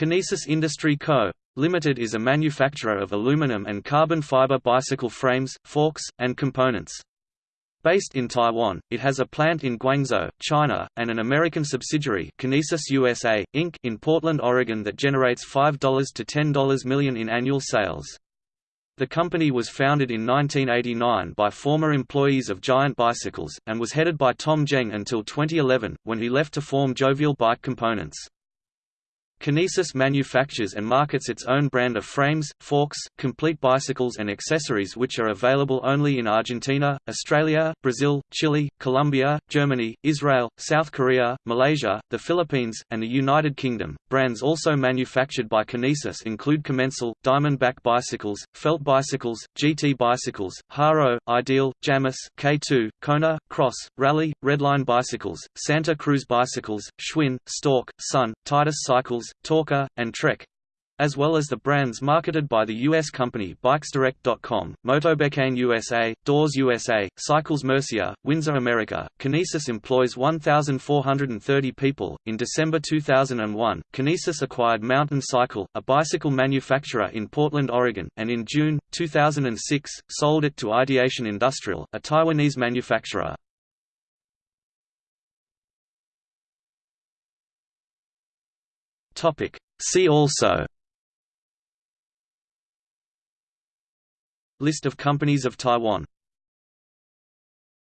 Kinesis Industry Co. Limited is a manufacturer of aluminum and carbon fiber bicycle frames, forks, and components. Based in Taiwan, it has a plant in Guangzhou, China, and an American subsidiary Kinesis USA, Inc. in Portland, Oregon that generates $5 to $10 million in annual sales. The company was founded in 1989 by former employees of Giant Bicycles, and was headed by Tom Zheng until 2011, when he left to form Jovial Bike Components. Kinesis manufactures and markets its own brand of frames, forks, complete bicycles and accessories which are available only in Argentina, Australia, Brazil, Chile, Colombia, Germany, Israel, South Korea, Malaysia, the Philippines, and the United Kingdom. Brands also manufactured by Kinesis include Commencal, Diamondback bicycles, Felt bicycles, GT bicycles, Haro, Ideal, Jamis, K2, Kona, Kross, Raleigh, Redline bicycles, Santa Cruz bicycles, Schwinn, Storck, Sun, Titus cycles, Torque, and Trek as well as the brands marketed by the U.S. company BikesDirect.com, Motobecane USA, Dawes USA, Cycles Mercier, Windsor America. Kinesis employs 1,430 people. In December 2001, Kinesis acquired Mountain Cycle, a bicycle manufacturer in Portland, Oregon, and in June 2006 sold it to Ideation Industrial, a Taiwanese manufacturer. Topic. See also List of companies of Taiwan